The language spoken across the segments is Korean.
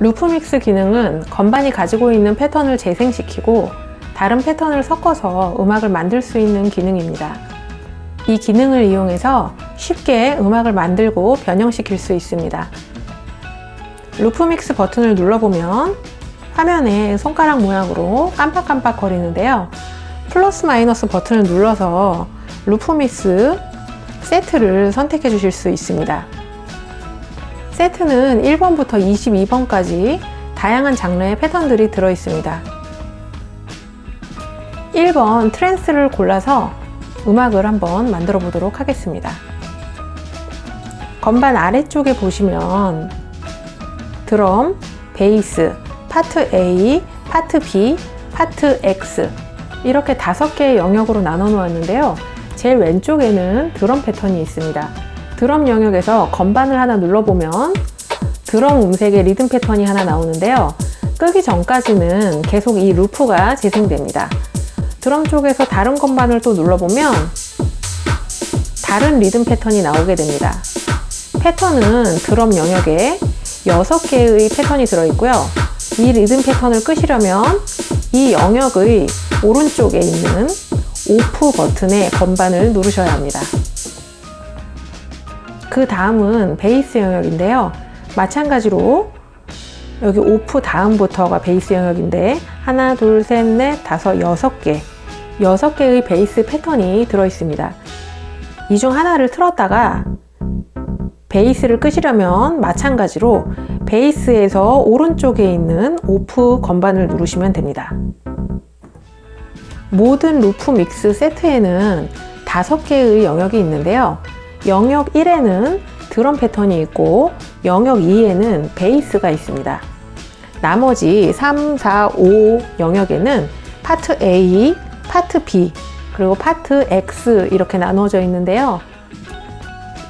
루프믹스 기능은 건반이 가지고 있는 패턴을 재생시키고 다른 패턴을 섞어서 음악을 만들 수 있는 기능입니다. 이 기능을 이용해서 쉽게 음악을 만들고 변형시킬 수 있습니다. 루프믹스 버튼을 눌러보면 화면에 손가락 모양으로 깜빡깜빡 거리는데요. 플러스 마이너스 버튼을 눌러서 루프믹스 세트를 선택해 주실 수 있습니다. 세트는 1번부터 22번까지 다양한 장르의 패턴들이 들어 있습니다. 1번 트랜스를 골라서 음악을 한번 만들어 보도록 하겠습니다. 건반 아래쪽에 보시면 드럼, 베이스, 파트 A, 파트 B, 파트 X 이렇게 다섯 개의 영역으로 나눠 놓았는데요. 제일 왼쪽에는 드럼 패턴이 있습니다. 드럼 영역에서 건반을 하나 눌러보면 드럼 음색의 리듬 패턴이 하나 나오는데요. 끄기 전까지는 계속 이 루프가 재생됩니다. 드럼 쪽에서 다른 건반을 또 눌러보면 다른 리듬 패턴이 나오게 됩니다. 패턴은 드럼 영역에 6개의 패턴이 들어있고요. 이 리듬 패턴을 끄시려면 이 영역의 오른쪽에 있는 오프 버튼의 건반을 누르셔야 합니다. 그 다음은 베이스 영역인데요. 마찬가지로 여기 오프 다음부터가 베이스 영역인데 하나, 둘, 셋, 넷, 다섯, 여섯 개 여섯 개의 베이스 패턴이 들어 있습니다. 이 중 하나를 틀었다가 베이스를 끄시려면 마찬가지로 베이스에서 오른쪽에 있는 오프 건반을 누르시면 됩니다. 모든 루프 믹스 세트에는 다섯 개의 영역이 있는데요. 영역 1에는 드럼 패턴이 있고 영역 2에는 베이스가 있습니다. 나머지 3, 4, 5 영역에는 파트 A, 파트 B, 그리고 파트 X 이렇게 나눠져 있는데요.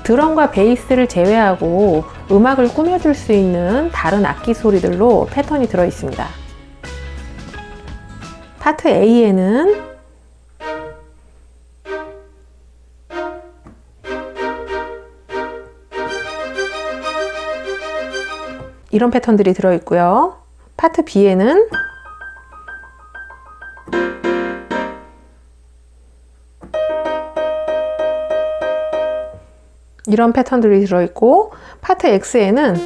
드럼과 베이스를 제외하고 음악을 꾸며줄 수 있는 다른 악기 소리들로 패턴이 들어 있습니다. 파트 A에는 이런 패턴들이 들어있고요. 파트 B에는 이런 패턴들이 들어있고 파트 X에는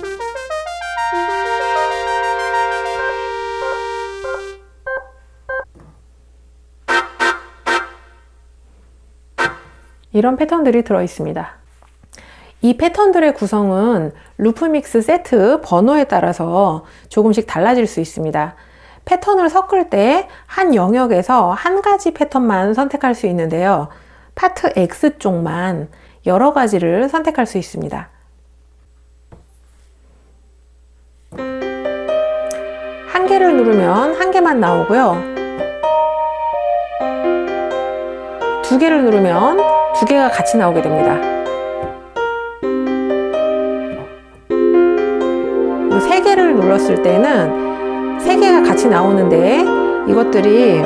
이런 패턴들이 들어 있습니다. 이 패턴들의 구성은 루프믹스 세트 번호에 따라서 조금씩 달라질 수 있습니다. 패턴을 섞을 때 한 영역에서 한 가지 패턴만 선택할 수 있는데요. 파트 X 쪽만 여러 가지를 선택할 수 있습니다. 한 개를 누르면 한 개만 나오고요. 두 개를 누르면 두 개가 같이 나오게 됩니다. 눌렀을 때는 세 개가 같이 나오는데 이것들이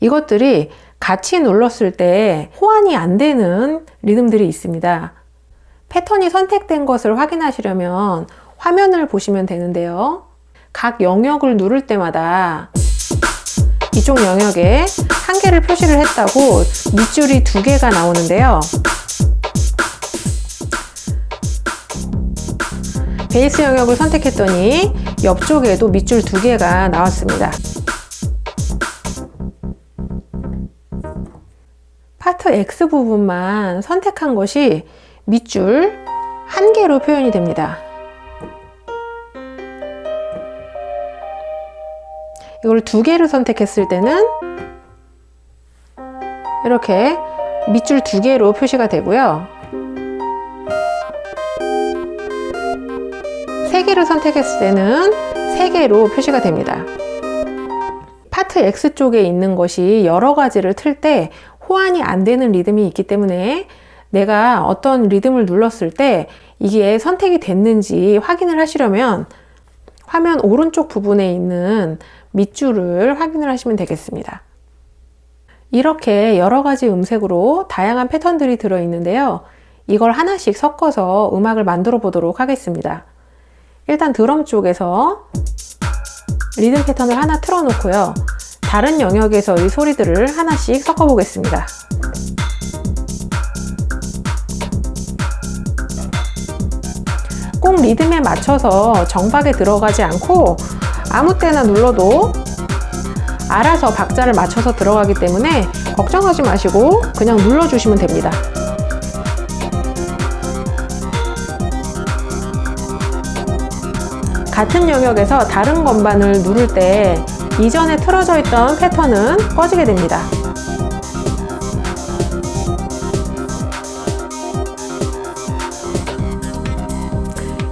이것들이 같이 눌렀을 때 호환이 안 되는 리듬들이 있습니다. 패턴이 선택된 것을 확인하시려면 화면을 보시면 되는데요. 각 영역을 누를 때마다 이쪽 영역에 한 개를 표시를 했다고 밑줄이 두 개가 나오는데요. 베이스 영역을 선택했더니 옆쪽에도 밑줄 두 개가 나왔습니다. 파트 X 부분만 선택한 것이 밑줄 한 개로 표현이 됩니다. 이걸 두 개를 선택했을 때는 이렇게 밑줄 두 개로 표시가 되고요. 세 개를 선택했을 때는 세 개로 표시가 됩니다. 파트 X 쪽에 있는 것이 여러 가지를 틀 때 호환이 안 되는 리듬이 있기 때문에 내가 어떤 리듬을 눌렀을 때 이게 선택이 됐는지 확인을 하시려면 화면 오른쪽 부분에 있는 밑줄을 확인을 하시면 되겠습니다. 이렇게 여러 가지 음색으로 다양한 패턴들이 들어 있는데요. 이걸 하나씩 섞어서 음악을 만들어 보도록 하겠습니다. 일단 드럼 쪽에서 리듬 패턴을 하나 틀어 놓고요. 다른 영역에서의 소리들을 하나씩 섞어 보겠습니다. 꼭 리듬에 맞춰서 정박에 들어가지 않고 아무 때나 눌러도 알아서 박자를 맞춰서 들어가기 때문에 걱정하지 마시고 그냥 눌러주시면 됩니다. 같은 영역에서 다른 건반을 누를 때 이전에 틀어져 있던 패턴은 꺼지게 됩니다.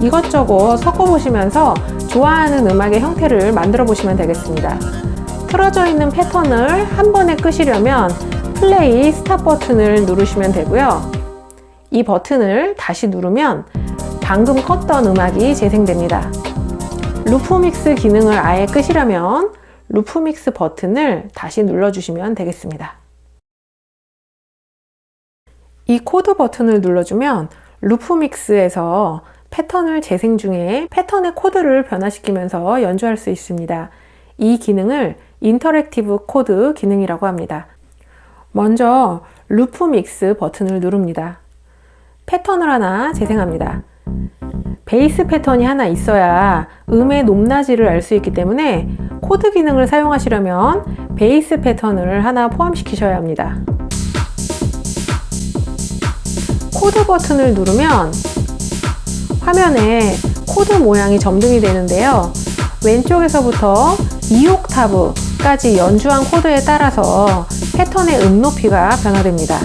이것저것 섞어보시면서 좋아하는 음악의 형태를 만들어 보시면 되겠습니다. 틀어져 있는 패턴을 한 번에 끄시려면 플레이 스탑 버튼을 누르시면 되고요. 이 버튼을 다시 누르면 방금 껐던 음악이 재생됩니다. 루프 믹스 기능을 아예 끄시려면 루프 믹스 버튼을 다시 눌러주시면 되겠습니다. 이 코드 버튼을 눌러주면 루프 믹스에서 패턴을 재생 중에 패턴의 코드를 변화시키면서 연주할 수 있습니다. 이 기능을 인터랙티브 코드 기능이라고 합니다. 먼저 루프 믹스 버튼을 누릅니다. 패턴을 하나 재생합니다. 베이스 패턴이 하나 있어야 음의 높낮이를 알 수 있기 때문에 코드 기능을 사용하시려면 베이스 패턴을 하나 포함시키셔야 합니다. 코드 버튼을 누르면 화면에 코드 모양이 점등이 되는데요. 왼쪽에서부터 2옥타브까지 연주한 코드에 따라서 패턴의 음 높이가 변화됩니다.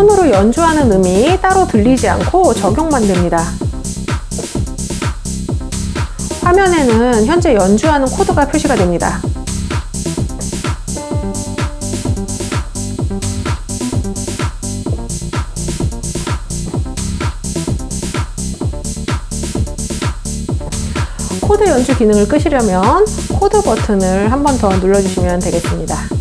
손으로 연주하는 음이 따로 들리지 않고 적용만 됩니다. 화면에는 현재 연주하는 코드가 표시가 됩니다. 코드 연주 기능을 끄시려면 코드 버튼을 한 번 더 눌러주시면 되겠습니다.